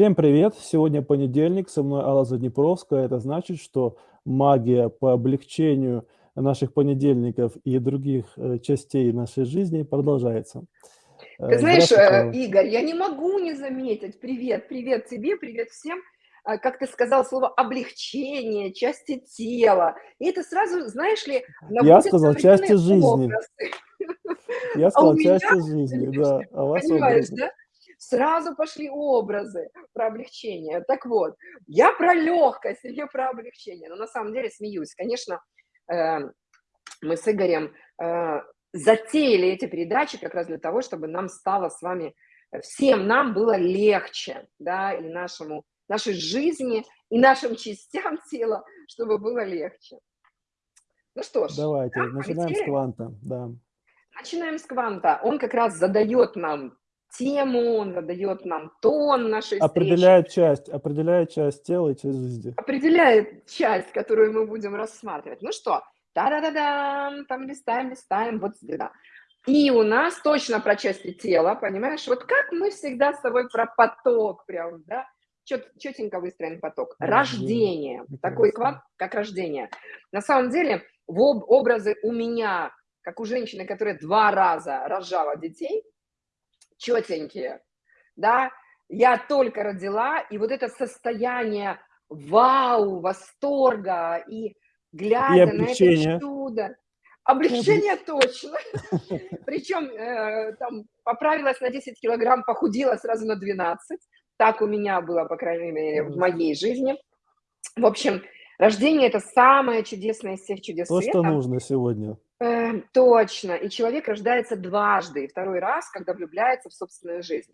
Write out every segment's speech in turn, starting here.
Всем привет! Сегодня понедельник, со мной Алла Заднепровская. Это значит, что магия по облегчению наших понедельников и других э, частей нашей жизни продолжается. Ты э, знаешь, э, Игорь, я не могу не заметить. Привет, привет тебе, привет всем. А, как ты сказал, слово облегчение, части тела. И это сразу, знаешь ли, Я сказал части жизни. Я а сказал а части жизни, да. А вас Понимаешь, да? Сразу пошли образы про облегчение. Так вот, я про легкость, я про облегчение. Но на самом деле смеюсь. Конечно, э, мы с Игорем э, затеяли эти передачи как раз для того, чтобы нам стало с вами, всем нам было легче, да, и нашему, нашей жизни, и нашим частям тела, чтобы было легче. Ну что ж. Давайте, да, начинаем полетели? с кванта, да. Начинаем с кванта. Он как раз задает нам тему, он задает нам тон нашей определяет встречи. часть, определяет часть тела и часть жизни. Определяет часть, которую мы будем рассматривать. Ну что, та-да-да-да, там листаем, листаем, вот сюда. И у нас точно про части тела, понимаешь? Вот как мы всегда с тобой про поток прям, да? Чет, четенько выстроен поток. Рождение. Прекрасно. Такой квад, как рождение. На самом деле, в об, образы у меня, как у женщины, которая два раза рожала детей, четенькие, да, я только родила, и вот это состояние вау, восторга, и глядя и на это чудо, облегчение точно, причем э, там поправилась на 10 килограмм, похудела сразу на 12, так у меня было, по крайней мере, в моей жизни. В общем, рождение – это самое чудесное из всех чудес То, света. что нужно сегодня. Э, точно. И человек рождается дважды, и второй раз, когда влюбляется в собственную жизнь.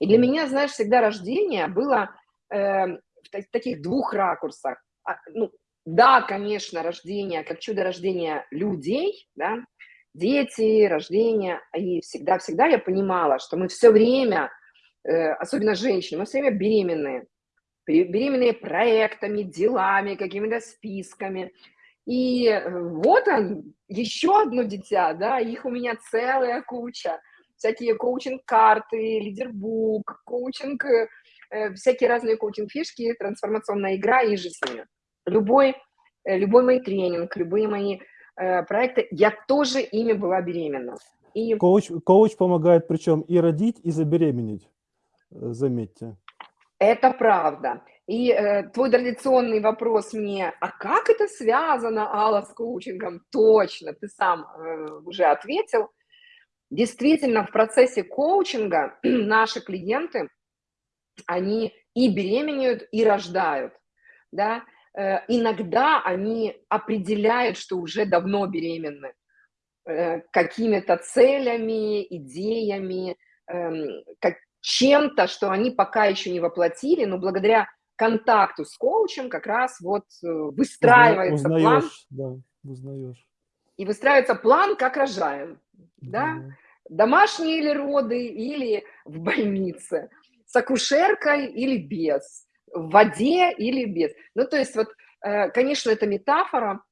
И для меня, знаешь, всегда рождение было э, в таких двух ракурсах. А, ну, да, конечно, рождение, как чудо рождения людей, да, дети, рождение, и всегда-всегда я понимала, что мы все время, э, особенно женщины, мы все время беременные, беременные проектами, делами, какими-то списками, и э, вот он, еще одно дитя, да, их у меня целая куча. Всякие коучинг-карты, лидербук, коучинг, э, всякие разные коучинг-фишки, трансформационная игра и ними. Любой, э, любой мой тренинг, любые мои э, проекты, я тоже ими была беременна. И... Коуч, коуч помогает причем и родить, и забеременеть, э, заметьте. Это правда. И э, твой традиционный вопрос мне, а как это связано, Алла, с коучингом? Точно, ты сам э, уже ответил. Действительно, в процессе коучинга наши клиенты, они и беременеют, и рождают. Да? Э, иногда они определяют, что уже давно беременны э, какими-то целями, идеями, э, как, чем-то, что они пока еще не воплотили, но благодаря контакту с коучем как раз вот э, выстраивается узнаешь, план. Да, узнаешь. И выстраивается план, как рожаем. Да? да? Домашние или роды, или в больнице. С акушеркой или без. В воде или без. Ну, то есть вот, э, конечно, это метафора,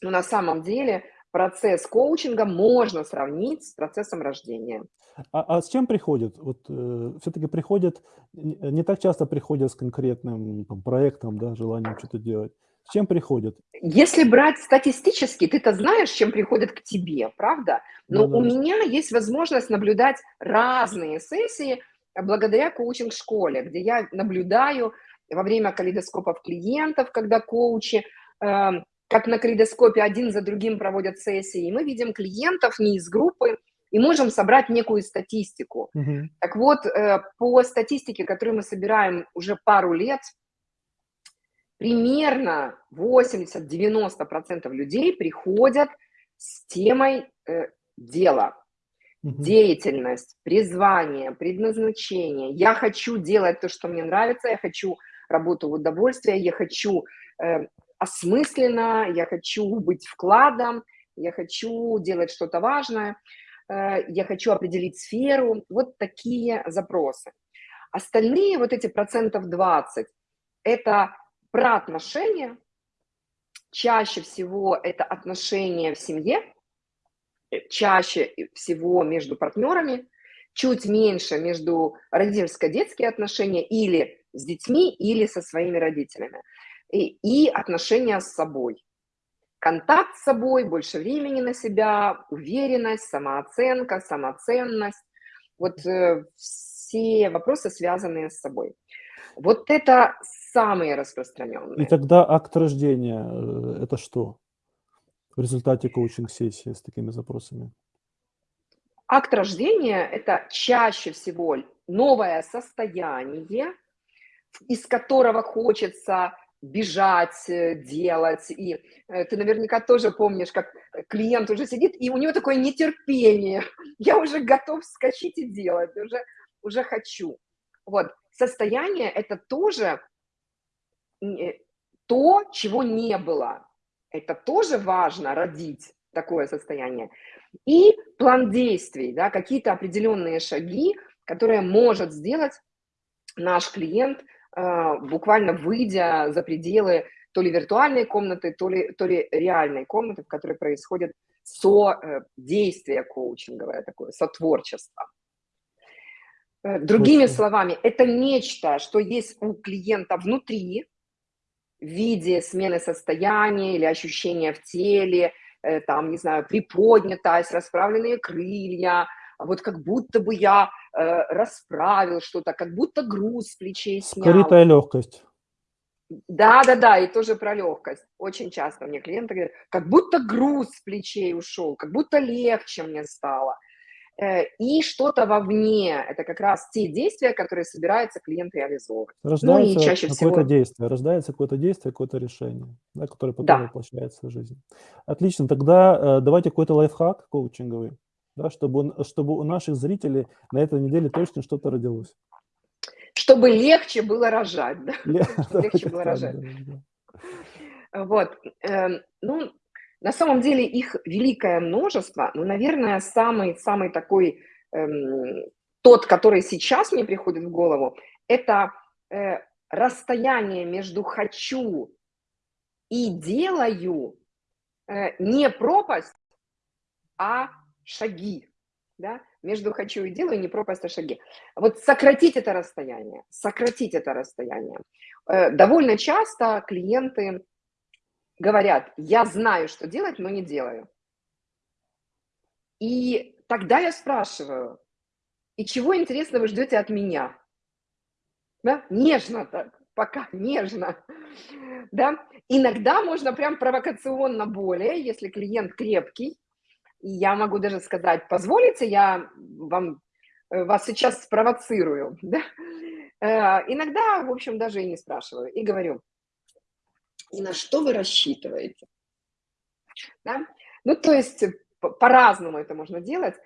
но на самом деле процесс коучинга можно сравнить с процессом рождения. А, а с чем приходят? Вот э, все-таки приходят, не так часто приходят с конкретным там, проектом, да, желанием что-то делать. С чем приходят? Если брать статистически, ты-то знаешь, чем приходят к тебе, правда? Но да, у меня есть возможность наблюдать разные сессии благодаря коучинг-школе, где я наблюдаю во время калейдоскопов клиентов, когда коучи э, как на калейдоскопе один за другим проводят сессии, и мы видим клиентов не из группы, и можем собрать некую статистику. Uh-huh. Так вот, э, по статистике, которую мы собираем уже пару лет, примерно 80-90% людей приходят с темой э, дела, uh-huh. деятельность, призвание, предназначение. Я хочу делать то, что мне нравится, я хочу работу в удовольствие, я хочу э, осмысленно, я хочу быть вкладом, я хочу делать что-то важное, э, я хочу определить сферу. Вот такие запросы. Остальные вот эти процентов 20 – это про отношения. Чаще всего это отношения в семье, э, чаще всего между партнерами, чуть меньше между родительско-детские отношения или с детьми, или со своими родителями. И, и отношения с собой. Контакт с собой, больше времени на себя, уверенность, самооценка, самоценность. Вот э, все вопросы, связанные с собой. Вот это самые распространенные. И тогда акт рождения э, – это что в результате коучинг-сессии с такими запросами? Акт рождения – это чаще всего новое состояние, из которого хочется бежать, э, делать. И э, ты наверняка тоже помнишь, как клиент уже сидит, и у него такое нетерпение. Я уже готов скачать и делать, уже, уже хочу. Вот. Состояние – это тоже э, то, чего не было. Это тоже важно родить такое состояние. И план действий, да, какие-то определенные шаги, которые может сделать наш клиент, буквально выйдя за пределы то ли виртуальной комнаты, то ли, то ли реальной комнаты, в которой происходит со-действие э, коучинговое такое, сотворчество. Э, другими словами, это нечто, что есть у клиента внутри, в виде смены состояния или ощущения в теле, Э, там, не знаю, приподнятость, расправленные крылья, вот как будто бы я э, расправил что-то, как будто груз с плечей снял. Скрытая легкость. Да, да, да, и тоже про легкость. Очень часто мне клиенты говорят, как будто груз с плечей ушел, как будто легче мне стало. Э, и что-то вовне. Это как раз те действия, которые собирается клиент реализовывать. Рождается ну, и чаще какое-то всего... действие, рождается какое-то действие, какое-то решение, да, которое потом да. воплощается в жизнь. Отлично, тогда э, давайте какой-то лайфхак коучинговый, да, чтобы, чтобы у наших зрителей на этой неделе точно что-то родилось. Чтобы легче было рожать, да? Легче было рожать. Вот. Эм, ну, на самом деле их великое множество, но, наверное, самый-самый такой, эм, тот, который сейчас мне приходит в голову, это э, расстояние между «хочу» и «делаю» э, не пропасть, а шаги. Да? Между «хочу» и «делаю» не пропасть, а шаги. Вот сократить это расстояние, сократить это расстояние. Э, довольно часто клиенты говорят, я знаю, что делать, но не делаю. И тогда я спрашиваю, и чего, интересно, вы ждете от меня? Да? Нежно так, пока нежно. Да? Иногда можно прям провокационно более, если клиент крепкий. И я могу даже сказать, позволите, я вам, э, вас сейчас спровоцирую. Да? Э, иногда, в общем, даже и не спрашиваю. И говорю, и на что вы рассчитываете. Да? Ну, то есть э, по-разному это можно делать.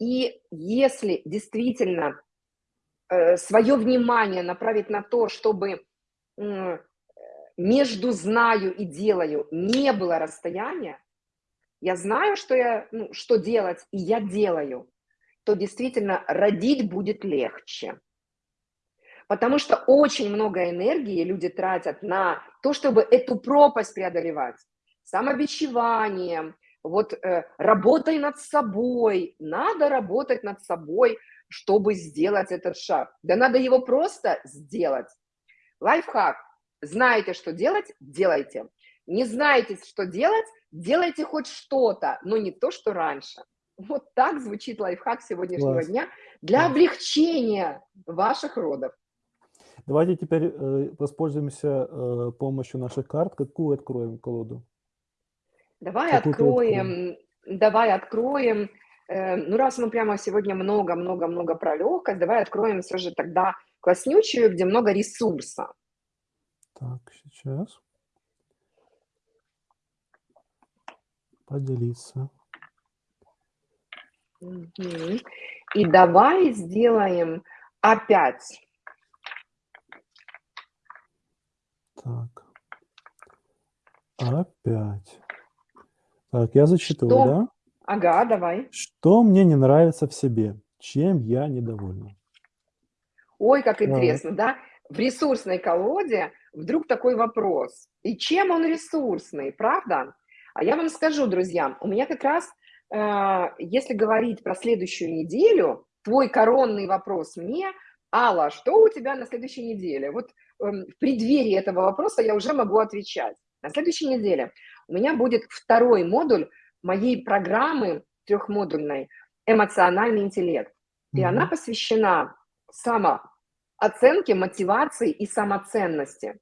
И если действительно свое внимание направить на то, чтобы между знаю и делаю не было расстояния, я знаю, что, я, ну, что делать, и я делаю, то действительно родить будет легче. Потому что очень много энергии люди тратят на то, чтобы эту пропасть преодолевать. Самобичеванием, вот э, работай над собой. Надо работать над собой, чтобы сделать этот шаг. Да надо его просто сделать. Лайфхак. Знаете, что делать? Делайте. Не знаете, что делать? Делайте хоть что-то, но не то, что раньше. Вот так звучит лайфхак сегодняшнего Класс. дня для облегчения ваших родов. Давайте теперь э, воспользуемся э, помощью наших карт. Какую откроем колоду? Давай Какую откроем, давай откроем. Э, ну, раз мы прямо сегодня много-много-много про легкость, давай откроем все же тогда класснючую, где много ресурса. Так, сейчас. Поделиться. И давай сделаем опять Так. Опять. Так, я зачитываю, Что? да? Ага, давай. Что мне не нравится в себе? Чем я недовольна? Ой, как интересно, да? В ресурсной колоде вдруг такой вопрос. И чем он ресурсный, правда? А я вам скажу, друзья, у меня как раз, э, если говорить про следующую неделю, твой коронный вопрос мне, Алла, что у тебя на следующей неделе? Вот эм, в преддверии этого вопроса я уже могу отвечать. На следующей неделе у меня будет второй модуль моей программы трехмодульной «Эмоциональный интеллект». И mm-hmm. она посвящена самооценке, мотивации и самоценности.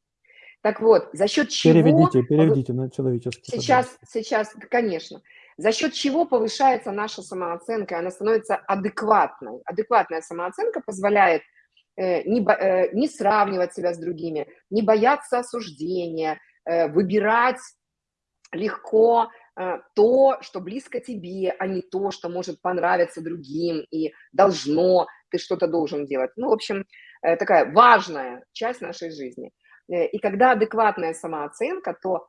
Так вот, за счет чего... Переведите, переведите на человеческий. Сейчас, пожалуйста. сейчас, конечно. За счет чего повышается наша самооценка, она становится адекватной. Адекватная самооценка позволяет э, не, э, не сравнивать себя с другими, не бояться осуждения, э, выбирать легко э, то, что близко тебе, а не то, что может понравиться другим и должно, ты что-то должен делать. Ну, в общем, э, такая важная часть нашей жизни. Э, и когда адекватная самооценка, то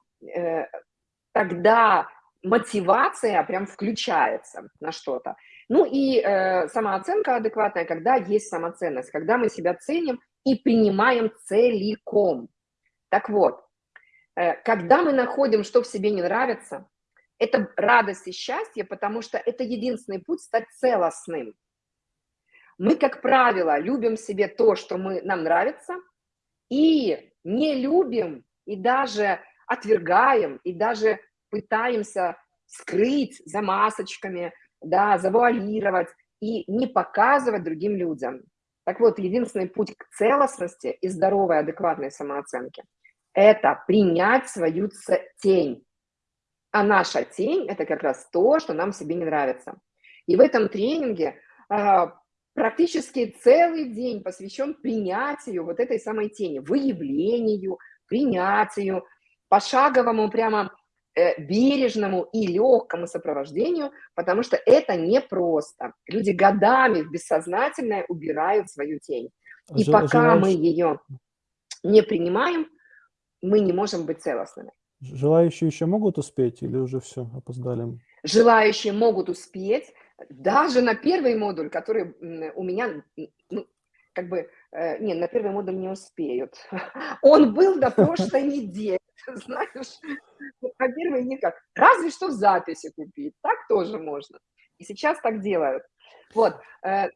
тогда мотивация прям включается на что-то. Ну и э, самооценка адекватная, когда есть самоценность, когда мы себя ценим и принимаем целиком. Так вот, Э, когда мы находим, что в себе не нравится, это радость и счастье, потому что это единственный путь стать целостным. Мы, как правило, любим себе то, что мы, нам нравится, и не любим, и даже отвергаем, и даже пытаемся скрыть за масочками, да, завуалировать и не показывать другим людям. Так вот, единственный путь к целостности и здоровой, адекватной самооценке – это принять свою тень. А наша тень – это как раз то, что нам себе не нравится. И в этом тренинге э, практически целый день посвящен принятию вот этой самой тени, выявлению, принятию, пошаговому прямо э, бережному и легкому сопровождению, потому что это непросто. Люди годами в бессознательное убирают свою тень. И Ж, пока желаешь... мы ее не принимаем, мы не можем быть целостными. Желающие еще могут успеть или уже все, опоздали? Желающие могут успеть даже на первый модуль, который у меня, ну, как бы, э, не, на первый модуль не успеют. Он был до прошлой недели, знаешь, а первый никак. Разве что в записи купить, так тоже можно. И сейчас так делают. Вот, э,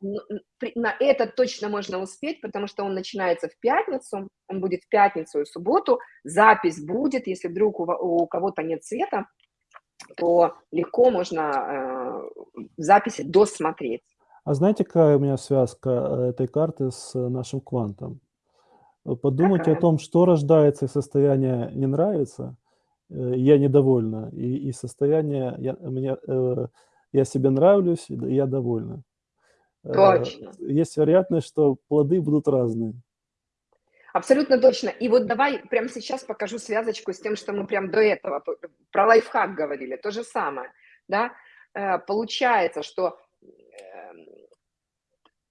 на это точно можно успеть, потому что он начинается в пятницу, он будет в пятницу и субботу, запись будет, если вдруг у, кого-то нет света, то легко можно э, записи досмотреть. А знаете, какая у меня связка э, этой карты с нашим квантом? Подумайте какая? о том, что рождается из состояния «не нравится», «я недовольна», и, и состояние «я, мне, я себе нравлюсь, и я довольна. Э, точно. Есть вероятность, что плоды будут разные. Абсолютно точно. И вот давай прямо сейчас покажу связочку с тем, что мы прям до этого про лайфхак говорили. То же самое. Да? Э, получается, что эм,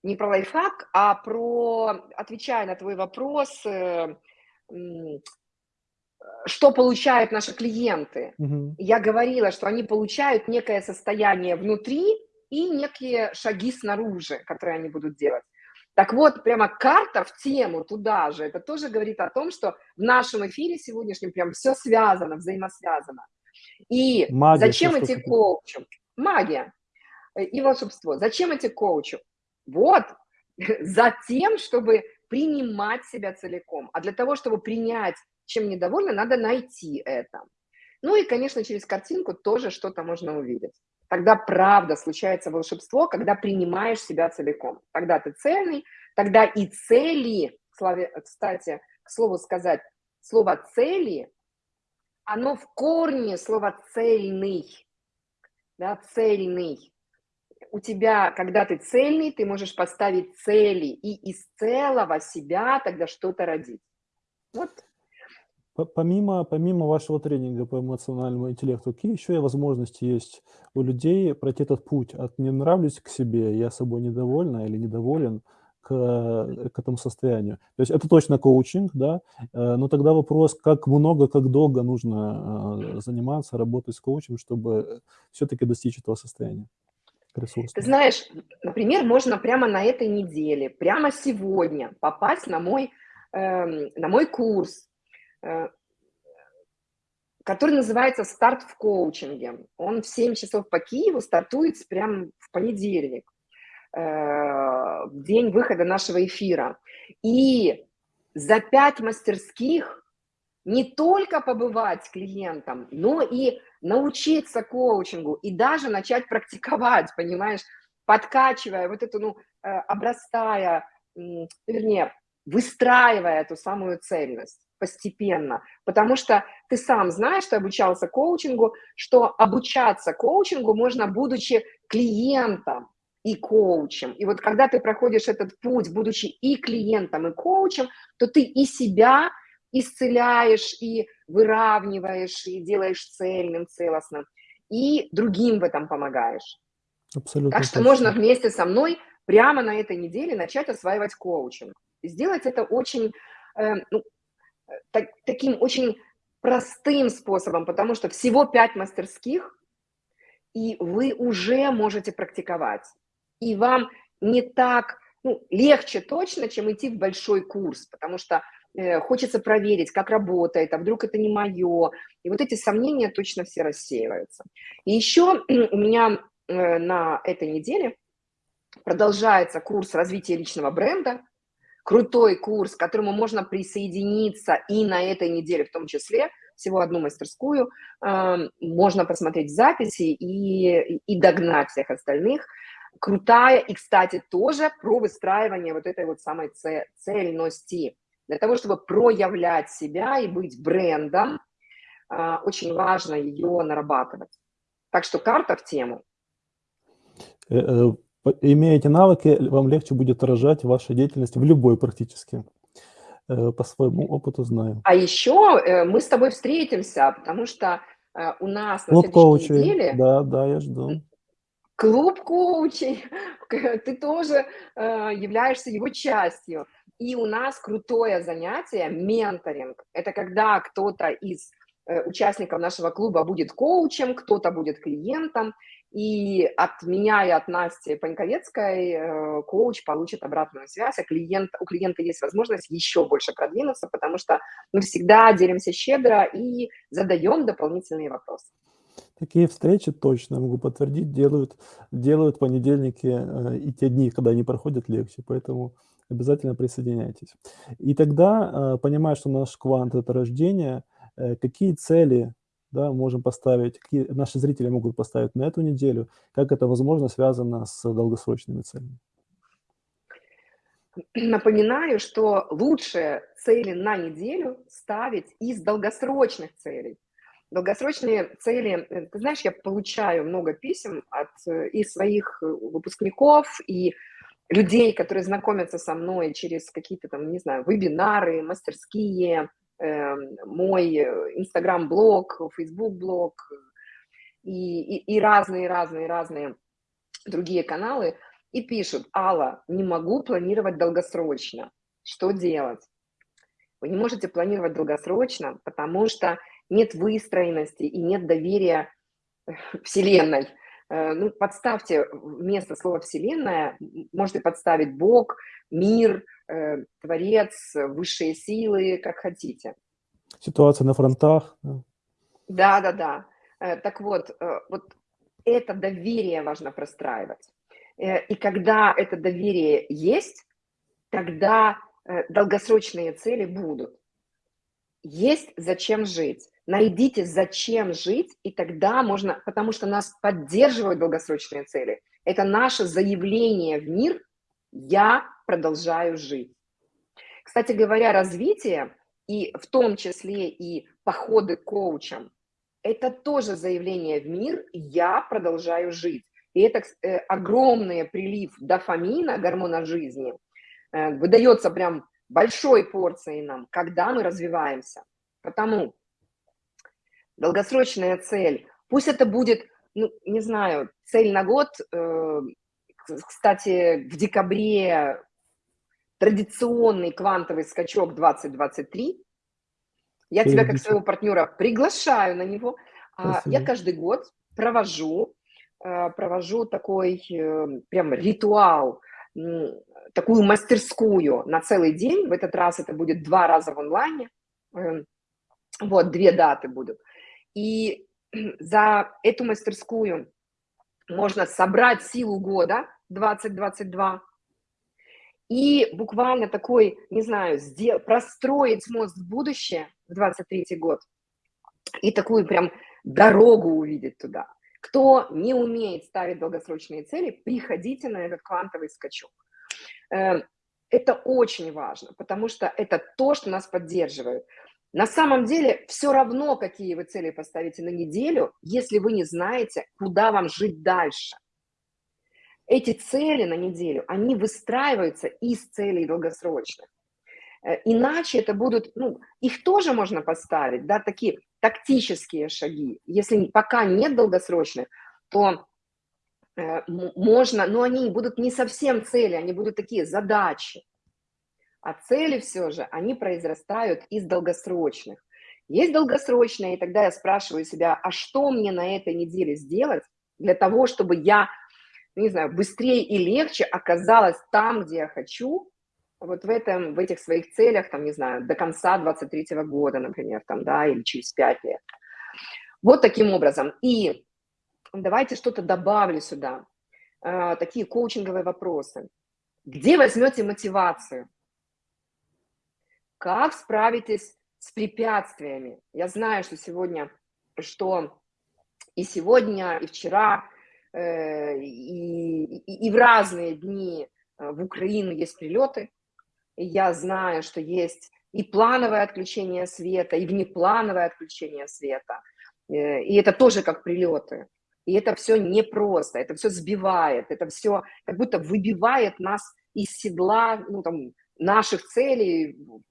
не про лайфхак, а про, отвечая на твой вопрос, э, что получают наши клиенты. Угу. Я говорила, что они получают некое состояние внутри и некие шаги снаружи, которые они будут делать. Так вот, прямо карта в тему туда же, это тоже говорит о том, что в нашем эфире сегодняшнем прям все связано, взаимосвязано. И Магия, зачем эти коучи? Магия и волшебство. Зачем эти коучи? Вот, за тем, чтобы принимать себя целиком. А для того, чтобы принять чем недовольна, надо найти это. Ну и, конечно, через картинку тоже что-то можно увидеть. Тогда правда случается волшебство, когда принимаешь себя целиком. Тогда ты цельный, тогда и цели, кстати, к слову сказать, слово цели, оно в корне слова цельный, да, цельный. У тебя, когда ты цельный, ты можешь поставить цели и из целого себя тогда что-то родить. Вот Помимо, помимо вашего тренинга по эмоциональному интеллекту, какие еще возможности есть у людей пройти этот путь от «не нравлюсь к себе, я собой недовольна или недоволен» к, к этому состоянию? То есть это точно коучинг, да, э, но тогда вопрос, как много, как долго нужно э, заниматься, работать с коучем, чтобы все-таки достичь этого состояния? Ты знаешь, например, можно прямо на этой неделе, прямо сегодня попасть на мой, э, на мой курс, который называется «Старт в коучинге». Он в 7 часов по Киеву стартует прямо в понедельник. в день выхода нашего эфира. И за пять мастерских не только побывать клиентом, но и научиться коучингу и даже начать практиковать, понимаешь, подкачивая вот эту, ну, э, обрастая, вернее, выстраивая эту самую цельность постепенно, потому что ты сам знаешь, ты обучался коучингу, что обучаться коучингу можно, будучи клиентом и коучем. И вот когда ты проходишь этот путь, будучи и клиентом, и коучем, то ты и себя исцеляешь, и выравниваешь, и делаешь цельным, целостным, и другим в этом помогаешь. Абсолютно. Так что точно. можно вместе со мной прямо на этой неделе начать осваивать коучинг. Сделать это очень, э, ну, так, таким очень простым способом, потому что всего пять мастерских, и вы уже можете практиковать. И вам не так, ну, легче точно, чем идти в большой курс, потому что э, хочется проверить, как работает, а вдруг это не мое. И вот эти сомнения точно все рассеиваются. И еще у меня э, на этой неделе продолжается курс развития личного бренда, крутой курс, к которому можно присоединиться и на этой неделе в том числе, всего одну мастерскую, э, можно посмотреть записи и, и догнать всех остальных. Крутая и, кстати, тоже про выстраивание вот этой вот самой цельности. Для того, чтобы проявлять себя и быть брендом, э, очень важно ее нарабатывать. Так что карта в тему. Имея эти навыки, вам легче будет выражать вашу деятельность в любой практически. Э, по своему опыту знаю. А еще э, мы с тобой встретимся, потому что э, у нас на Клуб следующей коучей. неделе... Да, да, я жду. Клуб коучей. Ты тоже являешься его частью. И у нас крутое занятие – менторинг. Это когда кто-то из участников нашего клуба будет коучем, кто-то будет клиентом, и от меня и от Насти Паньковецкой э, коуч получит обратную связь, а клиент, у клиента есть возможность еще больше продвинуться, потому что мы всегда делимся щедро и задаем дополнительные вопросы. Такие встречи точно, могу подтвердить, делают, делают понедельники э, и те дни, когда они проходят легче, поэтому обязательно присоединяйтесь. И тогда, э, понимая, что наш квант – это рождение, какие цели да, можем поставить, какие наши зрители могут поставить на эту неделю, как это, возможно, связано с долгосрочными целями. Напоминаю, что лучшие цели на неделю ставить из долгосрочных целей. Долгосрочные цели, э, ты знаешь, я получаю много писем от э, и своих э, выпускников, и людей, которые знакомятся со мной через какие-то там, не знаю, вебинары, мастерские, мой э, Инстаграм-блог, Фейсбук-блог и разные-разные-разные другие каналы, и пишут, Алла, не могу планировать долгосрочно. Что делать? Вы не можете планировать долгосрочно, потому что нет выстроенности и нет доверия Вселенной. Э, ну, подставьте вместо слова «вселенная», можете подставить Бог, мир, э, Творец, высшие силы, как хотите. Ситуация на фронтах. Да, да, да. Э, так вот, вот это доверие важно простраивать. И когда это доверие есть, тогда долгосрочные цели будут. Есть зачем жить. Найдите, зачем жить, и тогда можно, потому что нас поддерживают долгосрочные цели. Это наше заявление в мир «я продолжаю жить». Кстати говоря, развитие, и в том числе и походы к коучам, это тоже заявление в мир «я продолжаю жить». И это э, огромный прилив дофамина, гормона жизни, э, выдается прям большой порцией нам, когда мы развиваемся. Потому долгосрочная цель, пусть это будет, ну, не знаю, цель на год, э, кстати, в декабре традиционный квантовый скачок 2023, я тебя как своего партнера приглашаю на него. А Спасибо. Я каждый год провожу, э, провожу такой э, прям ритуал, такую мастерскую на целый день. В этот раз это будет два раза в онлайне. Эм, вот, две даты будут. И за эту мастерскую можно собрать силу года, 2022. И буквально такой, не знаю, сдел, простроить мост в будущее в 23 год и такую прям дорогу увидеть туда. Кто не умеет ставить долгосрочные цели, приходите на этот квантовый скачок. Э, это очень важно, потому что это то, что нас поддерживает. На самом деле все равно, какие вы цели поставите на неделю, если вы не знаете, куда вам жить дальше. Эти цели на неделю, они выстраиваются из целей долгосрочных. Э, иначе это будут, ну, их тоже можно поставить, да, такие тактические шаги. Если пока нет долгосрочных, то э, можно, но они будут не совсем цели, они будут такие задачи. А цели все же, они произрастают из долгосрочных. Есть долгосрочные, и тогда я спрашиваю себя, а что мне на этой неделе сделать для того, чтобы я, не знаю, быстрее и легче оказалась там, где я хочу, вот в, этом, в этих своих целях, там, не знаю, до конца 23 -го года, например, там, да, или через 5 лет. Вот таким образом. И давайте что-то добавлю сюда. Э, такие коучинговые вопросы. Где возьмете мотивацию? Как справитесь с препятствиями? Я знаю, что сегодня, что и сегодня, и вчера, и, и, и в разные дни э, в Украину есть прилеты. И я знаю, что есть и плановое отключение света, и внеплановое отключение света. Э, и это тоже как прилеты. И это все непросто, это все сбивает, это все как будто выбивает нас из седла, ну, там, наших целей, в,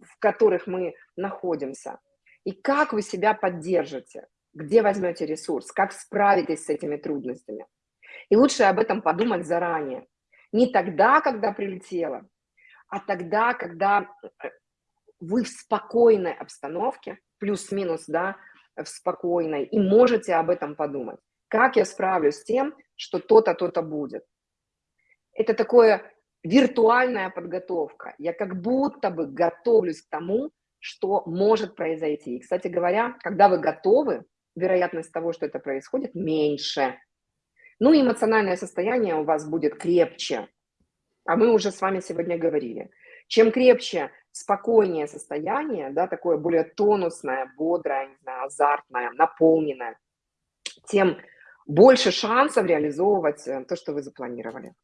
в которых мы находимся. И как вы себя поддержите, где возьмете ресурс, как справитесь с этими трудностями. И лучше об этом подумать заранее. Не тогда, когда прилетело, а тогда, когда э, вы в спокойной обстановке, плюс-минус, да, в спокойной, и можете об этом подумать. Как я справлюсь с тем, что то-то, то-то будет. Это такое виртуальная подготовка. Я как будто бы готовлюсь к тому, что может произойти. И, кстати говоря, когда вы готовы, вероятность того, что это происходит, меньше. Ну и эмоциональное состояние у вас будет крепче. А мы уже с вами сегодня говорили. Чем крепче, спокойнее состояние, да, такое более тонусное, бодрое, азартное, наполненное, тем больше шансов реализовывать э, то, что вы запланировали.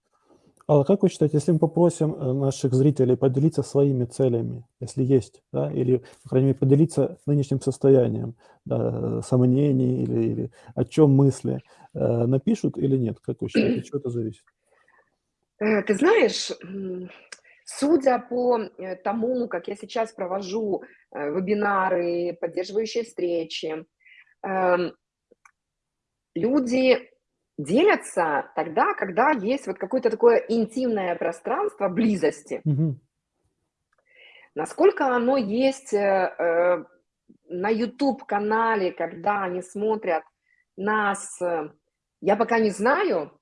А как вы считаете, если мы попросим э, наших зрителей поделиться своими целями, если есть, да, или, по крайней мере, поделиться нынешним состоянием, да, сомнений или, или о чем мысли, э, напишут или нет? Как вы считаете, от чего это зависит? Э, ты знаешь, судя по тому, как я сейчас провожу вебинары, поддерживающие встречи, эм, люди делятся тогда, когда есть вот какое-то такое интимное пространство близости. Угу. Насколько оно есть э, на YouTube-канале, когда они смотрят нас, э, я пока не знаю.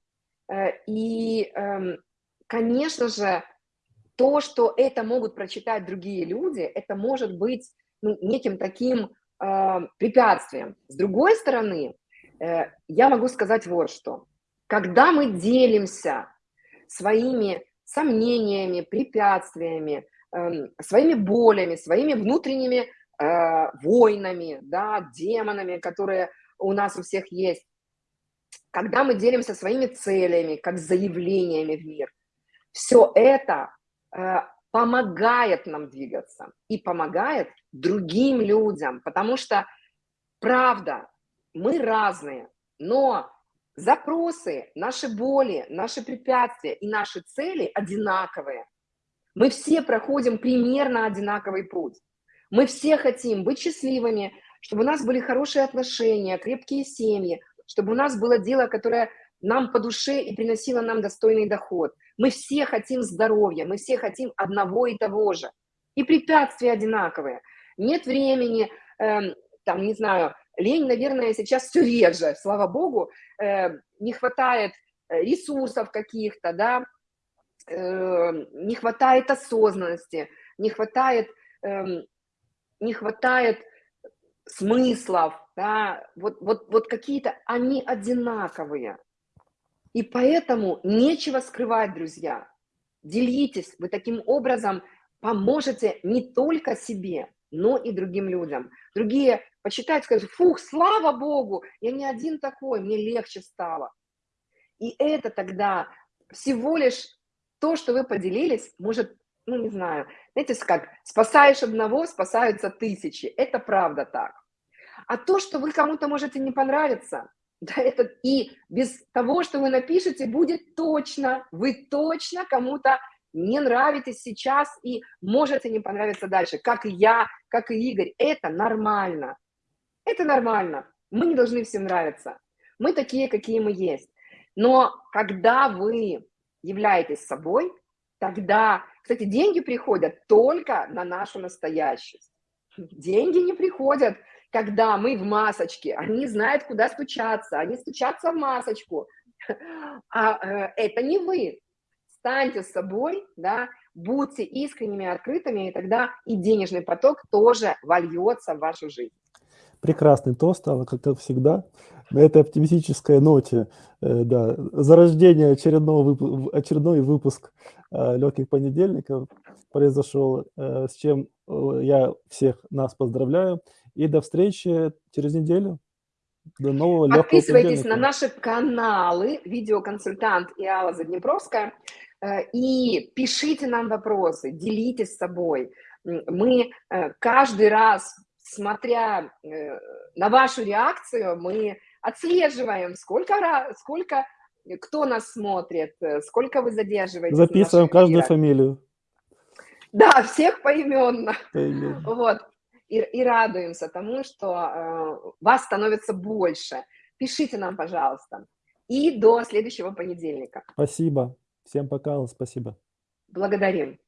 Э, и, э, конечно же, то, что это могут прочитать другие люди, это может быть ну, неким таким э, препятствием. С другой стороны, я могу сказать вот что. Когда мы делимся своими сомнениями, препятствиями, эм, своими болями, своими внутренними э, войнами, да, демонами, которые у нас у всех есть, когда мы делимся своими целями, как заявлениями в мир, все это э, помогает нам двигаться и помогает другим людям, потому что, правда, мы разные, но запросы, наши боли, наши препятствия и наши цели одинаковые. Мы все проходим примерно одинаковый путь. Мы все хотим быть счастливыми, чтобы у нас были хорошие отношения, крепкие семьи, чтобы у нас было дело, которое нам по душе и приносило нам достойный доход. Мы все хотим здоровья, мы все хотим одного и того же. И препятствия одинаковые. Нет времени, э, там, не знаю, Лень, наверное, сейчас все реже, слава богу, э, не хватает э, ресурсов каких-то, да, э, не хватает осознанности, не хватает, э, не хватает смыслов, да, вот, вот, вот какие-то, они одинаковые. И поэтому нечего скрывать, друзья. Делитесь, вы таким образом поможете не только себе, но и другим людям. Другие почитают, скажут, фух, слава Богу, я не один такой, мне легче стало. И это тогда всего лишь то, что вы поделились, может, ну не знаю, знаете, как спасаешь одного, спасаются тысячи. Это правда так. А то, что вы кому-то можете не понравиться, да, это и без того, что вы напишете, будет точно, вы точно кому-то не нравитесь сейчас и можете не понравиться дальше, как и я, как и Игорь. Это нормально. Это нормально. Мы не должны всем нравиться. Мы такие, какие мы есть. Но когда вы являетесь собой, тогда, кстати, деньги приходят только на нашу настоящесть. Деньги не приходят, когда мы в масочке. Они знают, куда стучаться. Они стучатся в масочку. А э, это не вы. Станьте с собой, да, будьте искренними, открытыми, и тогда и денежный поток тоже вольется в вашу жизнь. Прекрасный тост, Алла, как всегда. На этой оптимистической ноте, э, да, зарождение очередного вып... очередной выпуск э, легких понедельников произошел, э, с чем я всех нас поздравляю. И до встречи через неделю. До нового Подписывайтесь на наши каналы «Видеоконсультант» и Алла Заднепровская. Э, и пишите нам вопросы, делитесь с собой. Мы э, каждый раз, смотря э, на вашу реакцию, мы отслеживаем, сколько, раз, сколько кто нас смотрит, сколько вы задерживаетесь. Записываем каждую фамилию. Да, всех поименно. поименно. Вот. И, и радуемся тому, что э, вас становится больше. Пишите нам, пожалуйста. И до следующего понедельника. Спасибо. Всем пока, спасибо. Благодарим.